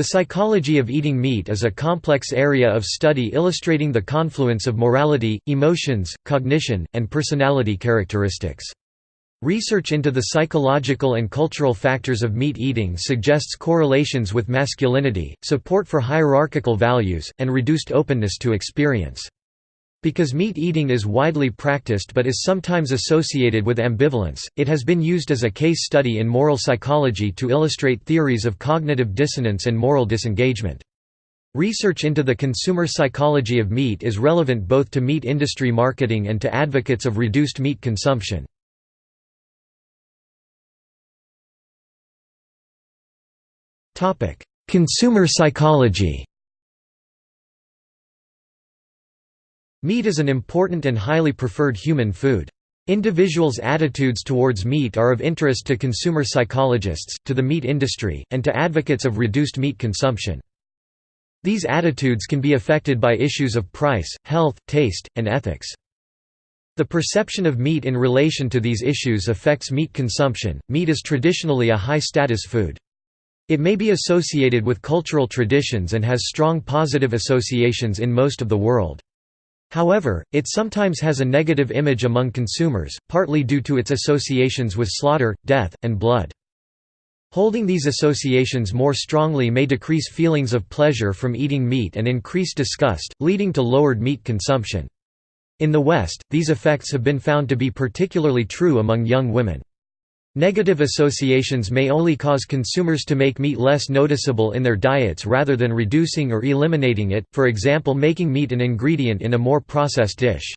The psychology of eating meat is a complex area of study illustrating the confluence of morality, emotions, cognition, and personality characteristics. Research into the psychological and cultural factors of meat eating suggests correlations with masculinity, support for hierarchical values, and reduced openness to experience. Because meat eating is widely practiced but is sometimes associated with ambivalence, it has been used as a case study in moral psychology to illustrate theories of cognitive dissonance and moral disengagement. Research into the consumer psychology of meat is relevant both to meat industry marketing and to advocates of reduced meat consumption. Consumer psychology Meat is an important and highly preferred human food. Individuals' attitudes towards meat are of interest to consumer psychologists, to the meat industry, and to advocates of reduced meat consumption. These attitudes can be affected by issues of price, health, taste, and ethics. The perception of meat in relation to these issues affects meat consumption. Meat is traditionally a high status food. It may be associated with cultural traditions and has strong positive associations in most of the world. However, it sometimes has a negative image among consumers, partly due to its associations with slaughter, death, and blood. Holding these associations more strongly may decrease feelings of pleasure from eating meat and increase disgust, leading to lowered meat consumption. In the West, these effects have been found to be particularly true among young women. Negative associations may only cause consumers to make meat less noticeable in their diets rather than reducing or eliminating it, for example making meat an ingredient in a more processed dish.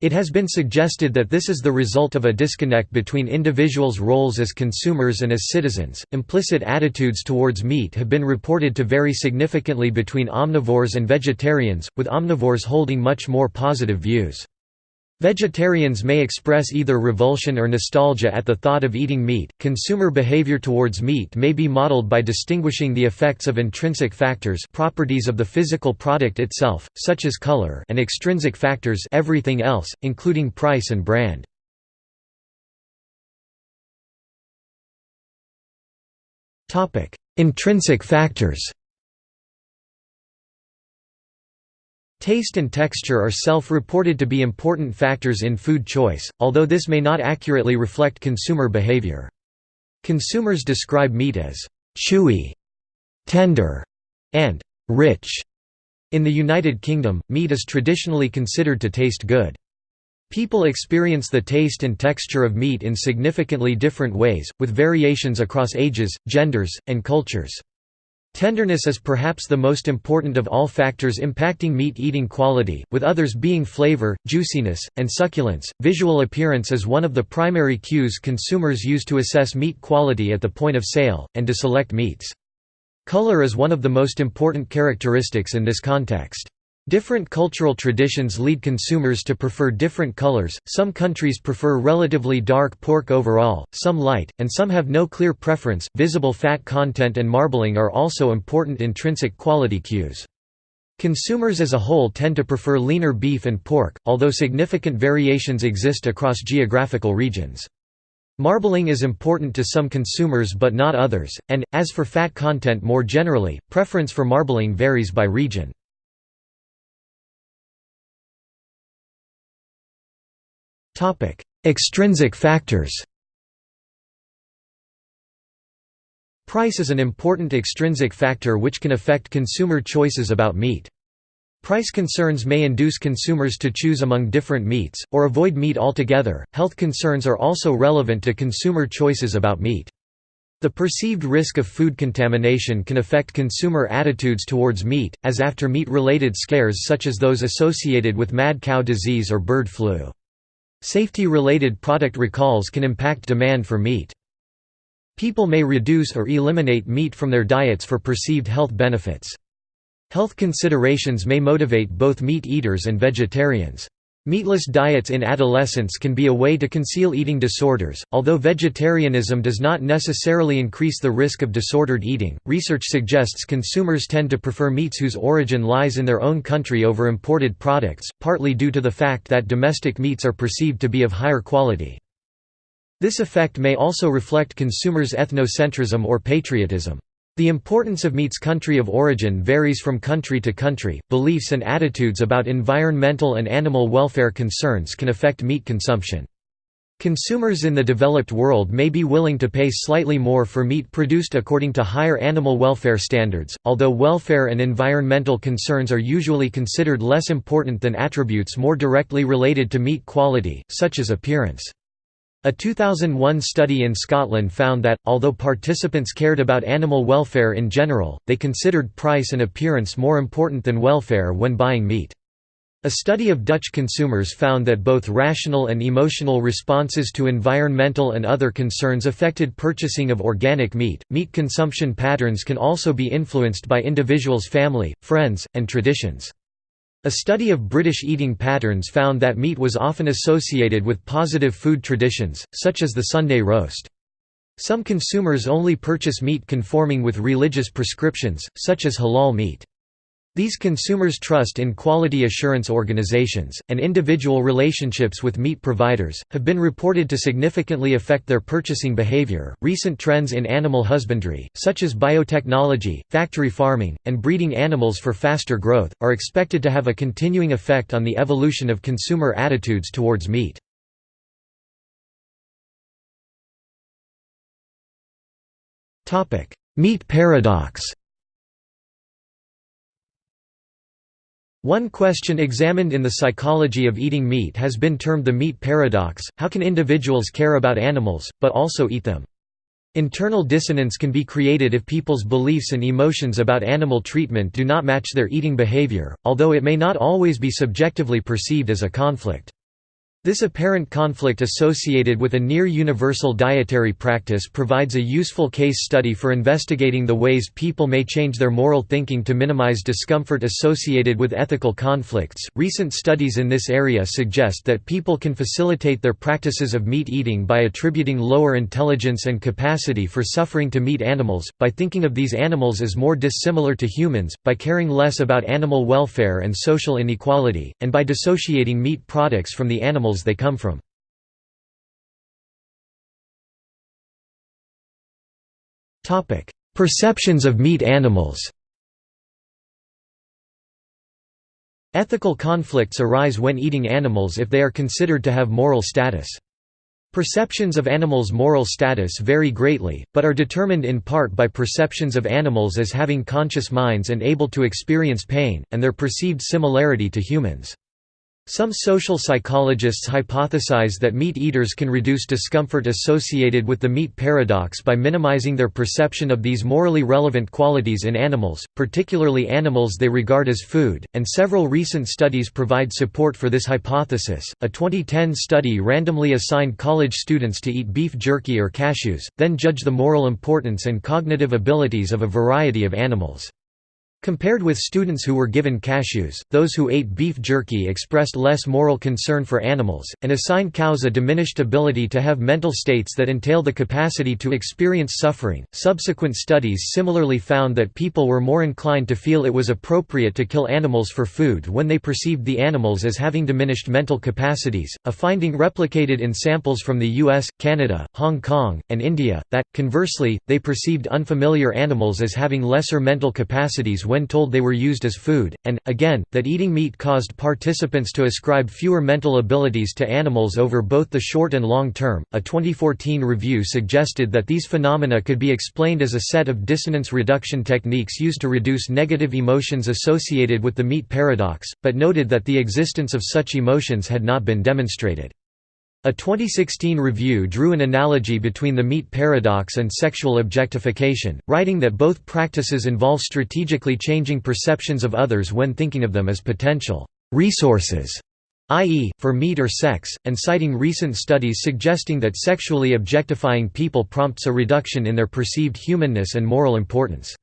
It has been suggested that this is the result of a disconnect between individuals' roles as consumers and as citizens. Implicit attitudes towards meat have been reported to vary significantly between omnivores and vegetarians, with omnivores holding much more positive views. Vegetarians may express either revulsion or nostalgia at the thought of eating meat. Consumer behavior towards meat may be modeled by distinguishing the effects of intrinsic factors, properties of the physical product itself, such as color, and extrinsic factors, everything else, including price and brand. Topic: Intrinsic factors. Taste and texture are self-reported to be important factors in food choice, although this may not accurately reflect consumer behavior. Consumers describe meat as chewy, tender, and rich. In the United Kingdom, meat is traditionally considered to taste good. People experience the taste and texture of meat in significantly different ways, with variations across ages, genders, and cultures. Tenderness is perhaps the most important of all factors impacting meat eating quality, with others being flavor, juiciness, and succulence. Visual appearance is one of the primary cues consumers use to assess meat quality at the point of sale, and to select meats. Color is one of the most important characteristics in this context. Different cultural traditions lead consumers to prefer different colors, some countries prefer relatively dark pork overall, some light, and some have no clear preference. Visible fat content and marbling are also important intrinsic quality cues. Consumers as a whole tend to prefer leaner beef and pork, although significant variations exist across geographical regions. Marbling is important to some consumers but not others, and, as for fat content more generally, preference for marbling varies by region. Topic: Extrinsic factors. Price is an important extrinsic factor which can affect consumer choices about meat. Price concerns may induce consumers to choose among different meats, or avoid meat altogether. Health concerns are also relevant to consumer choices about meat. The perceived risk of food contamination can affect consumer attitudes towards meat, as after meat related scares such as those associated with mad cow disease or bird flu. Safety-related product recalls can impact demand for meat. People may reduce or eliminate meat from their diets for perceived health benefits. Health considerations may motivate both meat eaters and vegetarians. Meatless diets in adolescence can be a way to conceal eating disorders. Although vegetarianism does not necessarily increase the risk of disordered eating, research suggests consumers tend to prefer meats whose origin lies in their own country over imported products, partly due to the fact that domestic meats are perceived to be of higher quality. This effect may also reflect consumers' ethnocentrism or patriotism. The importance of meat's country of origin varies from country to country. Beliefs and attitudes about environmental and animal welfare concerns can affect meat consumption. Consumers in the developed world may be willing to pay slightly more for meat produced according to higher animal welfare standards, although welfare and environmental concerns are usually considered less important than attributes more directly related to meat quality, such as appearance. A 2001 study in Scotland found that, although participants cared about animal welfare in general, they considered price and appearance more important than welfare when buying meat. A study of Dutch consumers found that both rational and emotional responses to environmental and other concerns affected purchasing of organic meat. Meat consumption patterns can also be influenced by individuals' family, friends, and traditions. A study of British eating patterns found that meat was often associated with positive food traditions, such as the Sunday roast. Some consumers only purchase meat conforming with religious prescriptions, such as halal meat. These consumers' trust in quality assurance organizations, and individual relationships with meat providers, have been reported to significantly affect their purchasing behavior. Recent trends in animal husbandry, such as biotechnology, factory farming, and breeding animals for faster growth, are expected to have a continuing effect on the evolution of consumer attitudes towards meat. Meat paradox One question examined in the psychology of eating meat has been termed the meat paradox, how can individuals care about animals, but also eat them? Internal dissonance can be created if people's beliefs and emotions about animal treatment do not match their eating behavior, although it may not always be subjectively perceived as a conflict. This apparent conflict associated with a near-universal dietary practice provides a useful case study for investigating the ways people may change their moral thinking to minimize discomfort associated with ethical conflicts. Recent studies in this area suggest that people can facilitate their practices of meat eating by attributing lower intelligence and capacity for suffering to meat animals, by thinking of these animals as more dissimilar to humans, by caring less about animal welfare and social inequality, and by dissociating meat products from the animals they come from. Perceptions of meat animals Ethical conflicts arise when eating animals if they are considered to have moral status. Perceptions of animals' moral status vary greatly, but are determined in part by perceptions of animals as having conscious minds and able to experience pain, and their perceived similarity to humans. Some social psychologists hypothesize that meat eaters can reduce discomfort associated with the meat paradox by minimizing their perception of these morally relevant qualities in animals, particularly animals they regard as food, and several recent studies provide support for this hypothesis. A 2010 study randomly assigned college students to eat beef jerky or cashews, then judge the moral importance and cognitive abilities of a variety of animals. Compared with students who were given cashews, those who ate beef jerky expressed less moral concern for animals, and assigned cows a diminished ability to have mental states that entail the capacity to experience suffering. Subsequent studies similarly found that people were more inclined to feel it was appropriate to kill animals for food when they perceived the animals as having diminished mental capacities, a finding replicated in samples from the US, Canada, Hong Kong, and India, that, conversely, they perceived unfamiliar animals as having lesser mental capacities when told they were used as food, and, again, that eating meat caused participants to ascribe fewer mental abilities to animals over both the short and long term. A 2014 review suggested that these phenomena could be explained as a set of dissonance reduction techniques used to reduce negative emotions associated with the meat paradox, but noted that the existence of such emotions had not been demonstrated. A 2016 review drew an analogy between the meat paradox and sexual objectification, writing that both practices involve strategically changing perceptions of others when thinking of them as potential resources, i.e., for meat or sex, and citing recent studies suggesting that sexually objectifying people prompts a reduction in their perceived humanness and moral importance.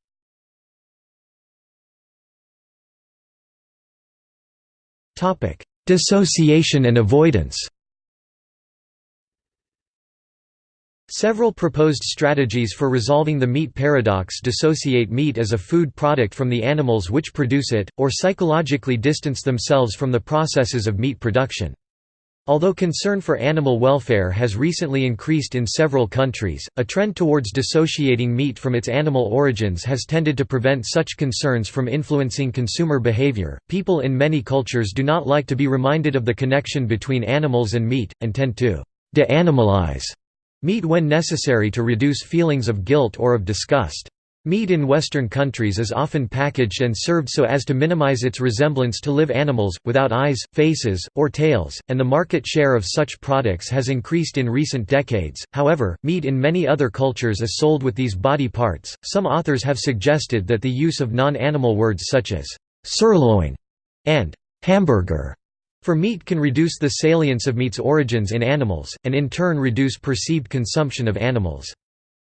Dissociation and avoidance Several proposed strategies for resolving the meat paradox dissociate meat as a food product from the animals which produce it, or psychologically distance themselves from the processes of meat production. Although concern for animal welfare has recently increased in several countries, a trend towards dissociating meat from its animal origins has tended to prevent such concerns from influencing consumer behavior. People in many cultures do not like to be reminded of the connection between animals and meat, and tend to de-animalize meat when necessary to reduce feelings of guilt or of disgust. Meat in Western countries is often packaged and served so as to minimize its resemblance to live animals, without eyes, faces, or tails, and the market share of such products has increased in recent decades. However, meat in many other cultures is sold with these body parts. Some authors have suggested that the use of non animal words such as sirloin and hamburger for meat can reduce the salience of meat's origins in animals, and in turn reduce perceived consumption of animals.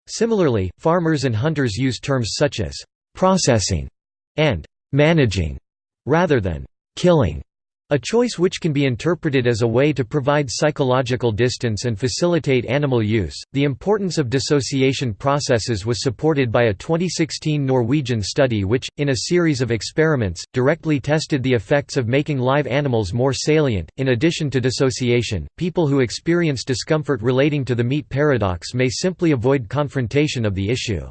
Similarly, farmers and hunters use terms such as «processing» and «managing» rather than «killing» A choice which can be interpreted as a way to provide psychological distance and facilitate animal use. The importance of dissociation processes was supported by a 2016 Norwegian study which, in a series of experiments, directly tested the effects of making live animals more salient. In addition to dissociation, people who experience discomfort relating to the meat paradox may simply avoid confrontation of the issue.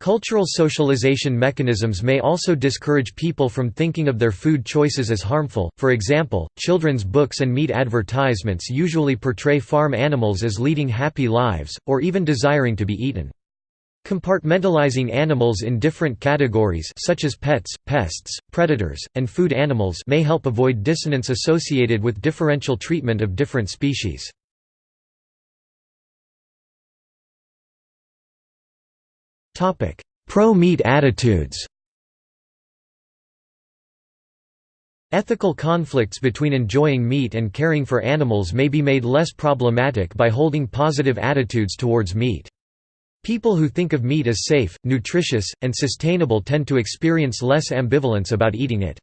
Cultural socialization mechanisms may also discourage people from thinking of their food choices as harmful, for example, children's books and meat advertisements usually portray farm animals as leading happy lives, or even desiring to be eaten. Compartmentalizing animals in different categories such as pets, pests, predators, and food animals may help avoid dissonance associated with differential treatment of different species. Pro-meat attitudes Ethical conflicts between enjoying meat and caring for animals may be made less problematic by holding positive attitudes towards meat. People who think of meat as safe, nutritious, and sustainable tend to experience less ambivalence about eating it.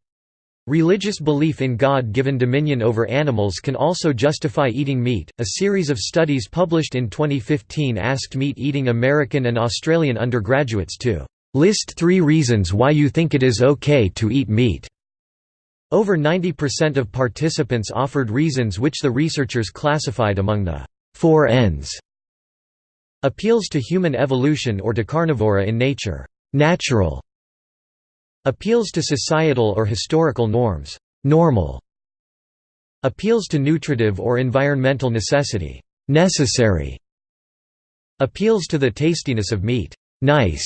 Religious belief in God-given dominion over animals can also justify eating meat. A series of studies published in 2015 asked meat-eating American and Australian undergraduates to list 3 reasons why you think it is okay to eat meat. Over 90% of participants offered reasons which the researchers classified among the 4 Ns. Appeals to human evolution or to carnivory in nature, natural, Appeals to societal or historical norms normal. Appeals to nutritive or environmental necessity necessary. Appeals to the tastiness of meat nice.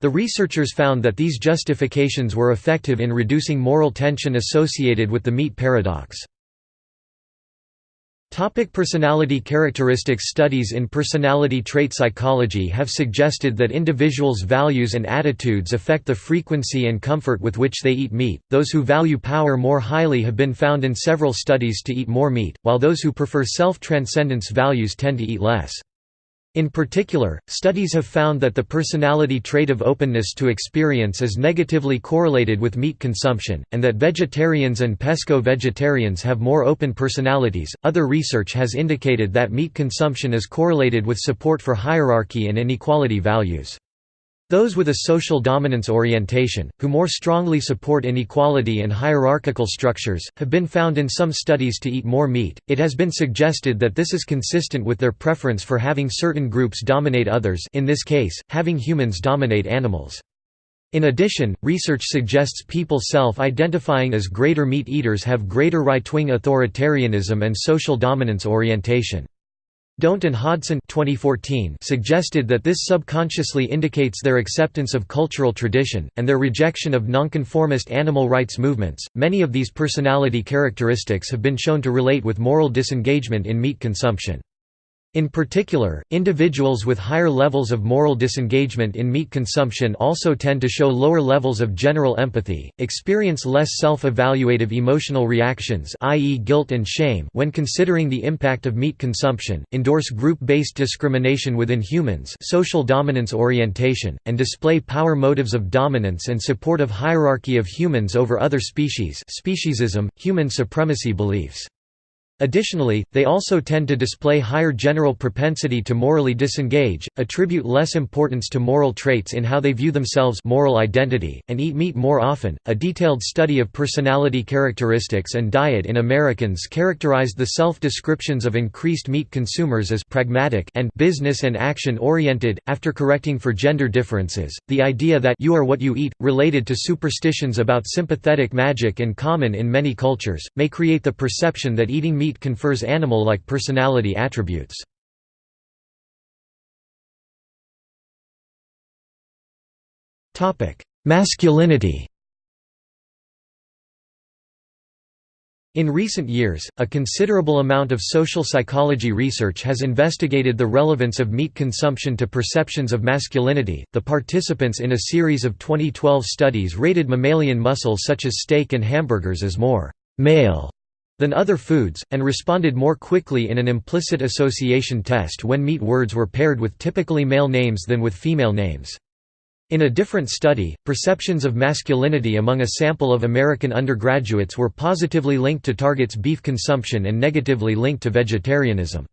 The researchers found that these justifications were effective in reducing moral tension associated with the meat paradox. Topic personality characteristics Studies in personality trait psychology have suggested that individuals' values and attitudes affect the frequency and comfort with which they eat meat. Those who value power more highly have been found in several studies to eat more meat, while those who prefer self-transcendence values tend to eat less. In particular, studies have found that the personality trait of openness to experience is negatively correlated with meat consumption, and that vegetarians and pesco vegetarians have more open personalities. Other research has indicated that meat consumption is correlated with support for hierarchy and inequality values. Those with a social dominance orientation, who more strongly support inequality and hierarchical structures, have been found in some studies to eat more meat. It has been suggested that this is consistent with their preference for having certain groups dominate others, in this case, having humans dominate animals. In addition, research suggests people self-identifying as greater meat eaters have greater right-wing authoritarianism and social dominance orientation. Dhont and Hodson 2014 suggested that this subconsciously indicates their acceptance of cultural tradition, and their rejection of nonconformist animal rights movements. Many of these personality characteristics have been shown to relate with moral disengagement in meat consumption. In particular, individuals with higher levels of moral disengagement in meat consumption also tend to show lower levels of general empathy, experience less self-evaluative emotional reactions i.e. guilt and shame when considering the impact of meat consumption, endorse group-based discrimination within humans social dominance orientation, and display power motives of dominance and support of hierarchy of humans over other species speciesism, human supremacy beliefs. Additionally, they also tend to display higher general propensity to morally disengage, attribute less importance to moral traits in how they view themselves moral identity, and eat meat more often. A detailed study of personality characteristics and diet in Americans characterized the self-descriptions of increased meat consumers as pragmatic and business and action-oriented. After correcting for gender differences, the idea that you are what you eat, related to superstitions about sympathetic magic and common in many cultures, may create the perception that eating meat confers animal-like personality attributes. Masculinity In recent years, a considerable amount of social psychology research has investigated the relevance of meat consumption to perceptions of masculinity. The participants in a series of 2012 studies rated mammalian muscles such as steak and hamburgers as more male than other foods, and responded more quickly in an implicit association test when meat words were paired with typically male names than with female names. In a different study, perceptions of masculinity among a sample of American undergraduates were positively linked to targets beef consumption and negatively linked to vegetarianism.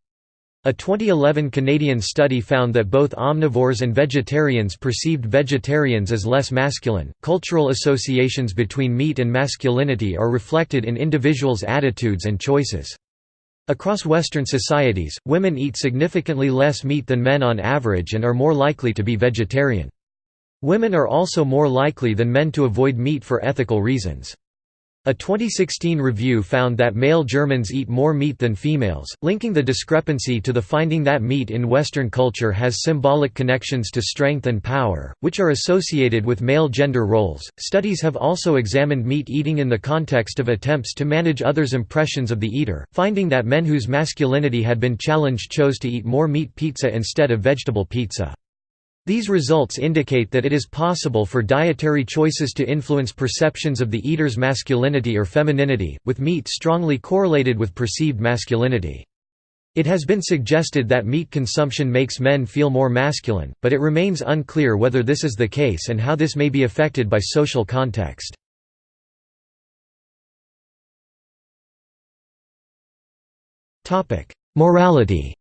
A 2011 Canadian study found that both omnivores and vegetarians perceived vegetarians as less masculine. Cultural associations between meat and masculinity are reflected in individuals' attitudes and choices. Across Western societies, women eat significantly less meat than men on average and are more likely to be vegetarian. Women are also more likely than men to avoid meat for ethical reasons. A 2016 review found that male Germans eat more meat than females, linking the discrepancy to the finding that meat in Western culture has symbolic connections to strength and power, which are associated with male gender roles. Studies have also examined meat eating in the context of attempts to manage others' impressions of the eater, finding that men whose masculinity had been challenged chose to eat more meat pizza instead of vegetable pizza. These results indicate that it is possible for dietary choices to influence perceptions of the eater's masculinity or femininity, with meat strongly correlated with perceived masculinity. It has been suggested that meat consumption makes men feel more masculine, but it remains unclear whether this is the case and how this may be affected by social context. Morality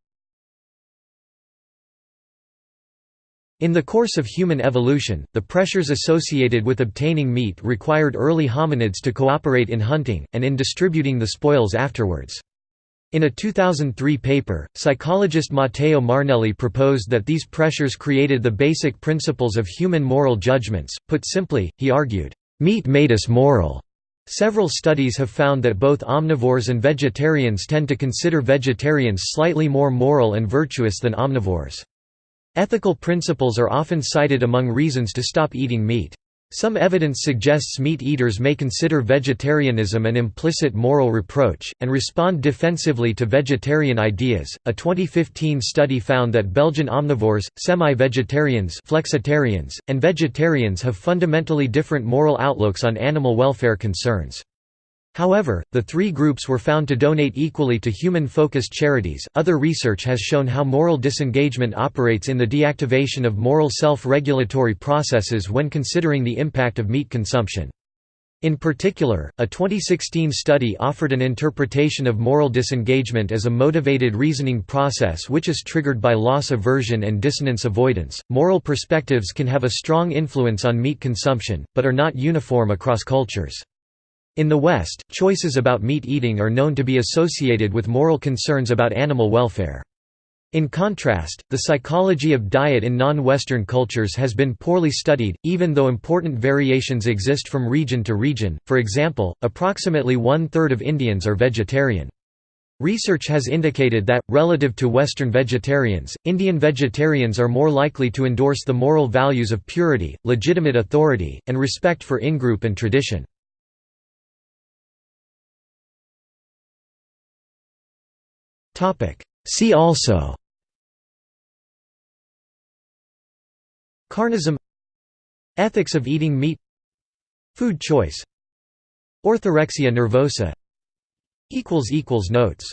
In the course of human evolution, the pressures associated with obtaining meat required early hominids to cooperate in hunting, and in distributing the spoils afterwards. In a 2003 paper, psychologist Matteo Marnelli proposed that these pressures created the basic principles of human moral judgments. Put simply, he argued, "...meat made us moral." Several studies have found that both omnivores and vegetarians tend to consider vegetarians slightly more moral and virtuous than omnivores. Ethical principles are often cited among reasons to stop eating meat. Some evidence suggests meat eaters may consider vegetarianism an implicit moral reproach, and respond defensively to vegetarian ideas. A 2015 study found that Belgian omnivores, semi vegetarians, flexitarians, and vegetarians have fundamentally different moral outlooks on animal welfare concerns. However, the three groups were found to donate equally to human focused charities. Other research has shown how moral disengagement operates in the deactivation of moral self regulatory processes when considering the impact of meat consumption. In particular, a 2016 study offered an interpretation of moral disengagement as a motivated reasoning process which is triggered by loss aversion and dissonance avoidance. Moral perspectives can have a strong influence on meat consumption, but are not uniform across cultures. In the West, choices about meat eating are known to be associated with moral concerns about animal welfare. In contrast, the psychology of diet in non-Western cultures has been poorly studied, even though important variations exist from region to region, for example, approximately one-third of Indians are vegetarian. Research has indicated that, relative to Western vegetarians, Indian vegetarians are more likely to endorse the moral values of purity, legitimate authority, and respect for in-group and tradition. See also. Carnism. Ethics of eating meat. Food choice. Orthorexia nervosa. Equals equals Notes